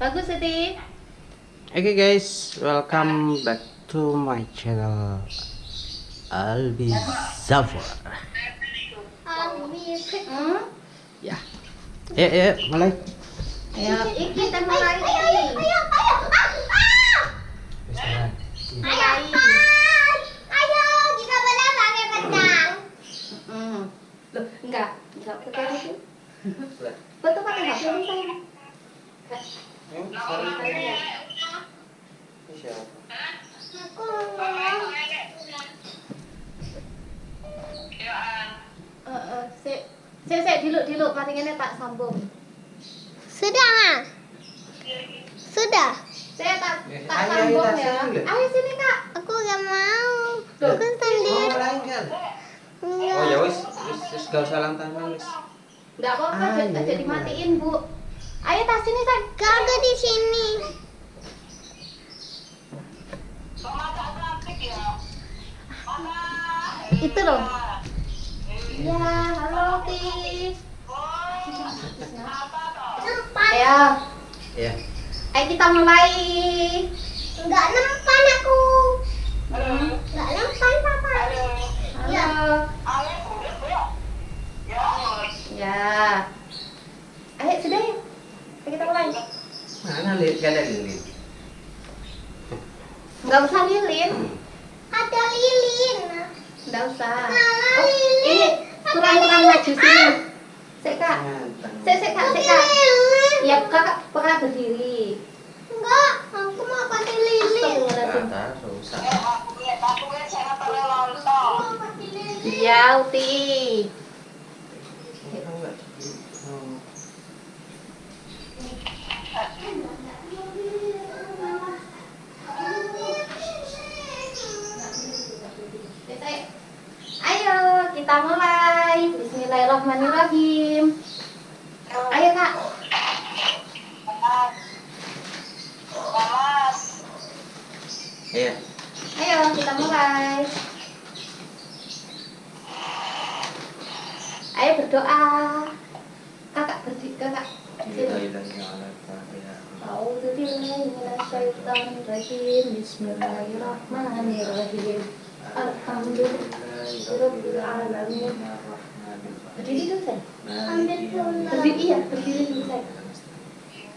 Bagus Siti. Oke guys, welcome back to my channel Albi Zafar. Hmm? Ya, ayo, mulai. Ayo, iki kita mulai. Mulai. Hmm. Loh, enggak, enggak pakai itu. Betul pakai HP sayang. Eh, eh, sik. Sik, sik, diluk, diluk. Mari ngene tak sambung. Sudah, Ma? Sudah. Saya tak Ya, tak ayo, sambung ya. sini, Ayo sini, Kak. Aku gak mau. Aku sendiri. Oh ya wis, wis, gak usah lantai wis. Enggak apa-apa, jadi matiin, Bu. Ayo tas sini, San. Kagak di sini. Itu loh. Ya, halo, Ti. Ayo, Ya. ayo kita mulai. Enggak nempan aku. Hmm. Enggak nempan, Papa. Halo. Ya. Ayo, sudah ya. Ayo kita mulai. Mana lihat gak ada lilin? Enggak usah lilin. Enggak usah. Oh, ini kurang-kurang maju sini. Sik, Kak. Sik, sik, Kak, sik, Kak. Ya, Kakak pernah berdiri. Enggak, aku mau pakai lilin. Astagfirullahaladzim. Kata susah. Aku mau pakai lilin. Iya, Uti. Oh. Ayo, kita mulai. Bismillahirrahmanirrahim. Ayo, Kak. Iya. Ayo, kita mulai. Ayo berdoa. Kakak berdiri, Kakak. Billahi minasyaitonir rajim. Bismillahirrahmanirrahim. Alhamdulillahirabbil alamin. Berdiri dulu, saya. Berdiri iya, berdiri dulu, saya.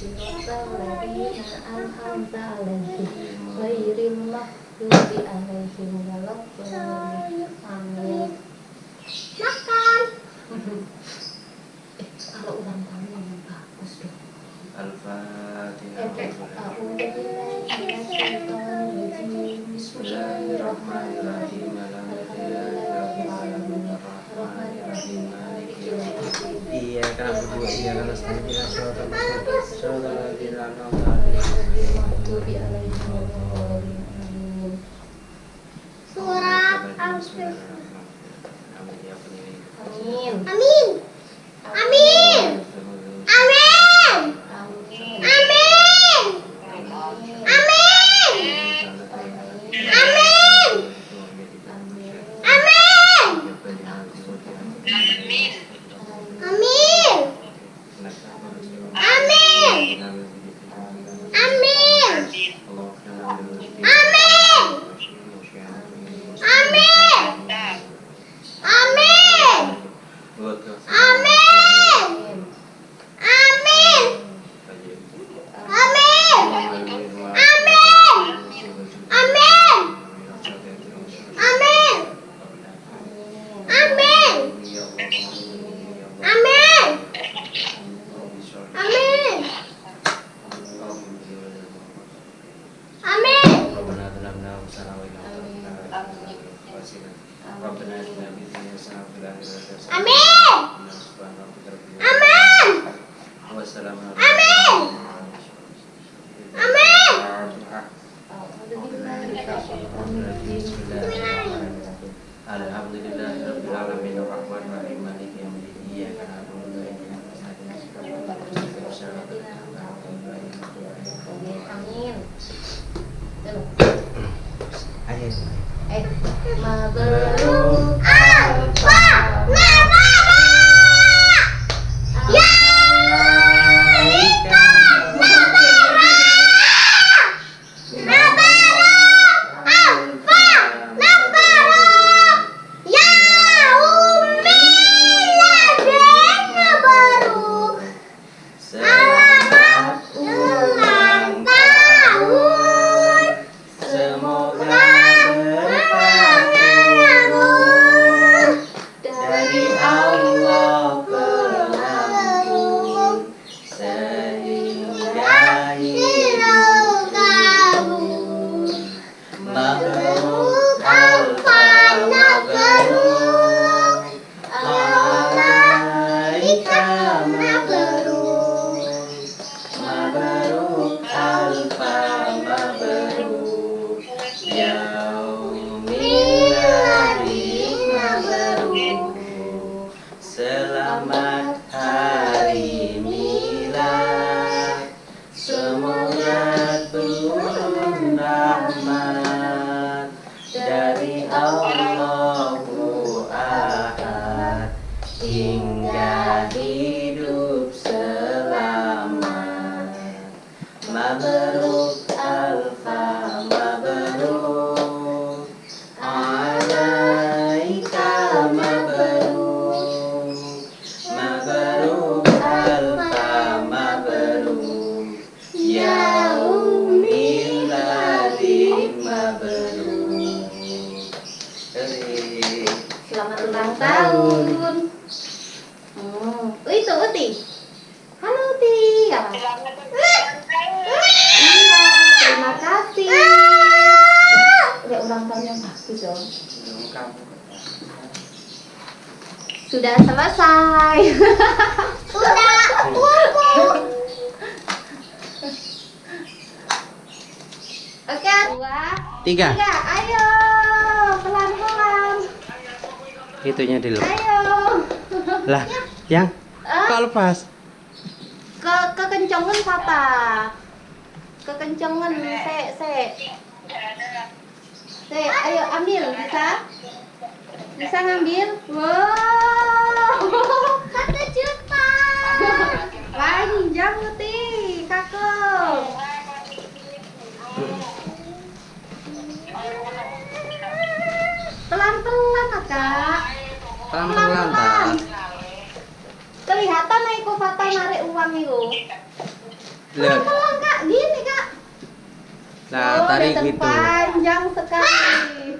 Alhamdulillah, alhamdulillah, alhamdulillah, alhamdulillah, alhamdulillah, alhamdulillah, alhamdulillah, alhamdulillah, Surat al-Fatihah Amém! Amin. Amin. Amin. Claro. Selamat ulang tahun. Hmm. Oh, itu Uti. Halo Uti. Ya. Iya, terima kasih. Ya ulang tahun yang bagus dong. Sudah selesai. Sudah kumpul. Oke, dua, Tiga. tiga. Ayo, Itunya dulu. Ayo. Lah, yang Ah, kok lepas? ke kekencengan papa. Kekencengan, se, se. Se, ayo ambil, bisa? Bisa ngambil? Wow. Satu juta. Panjang Uti, Lihat. Pelan-pelan, Kak. Gini, Kak. Nah, Oh, tarik gitu. Panjang sekali.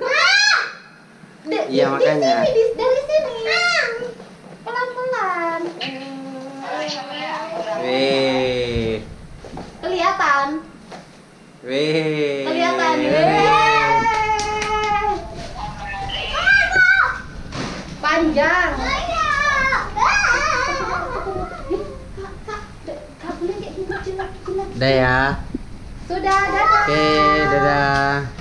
Di- Iya, makanya. Di sini, di- dari sini. Pelan-pelan. Weh. Kelihatan. Weh. Kelihatan. Weh. Panjang. Ayo. Kak, Kak, Kak, boleh kayak gini, jilat, jilat. Udah ya. Sudah, dadah. Oke, dadah.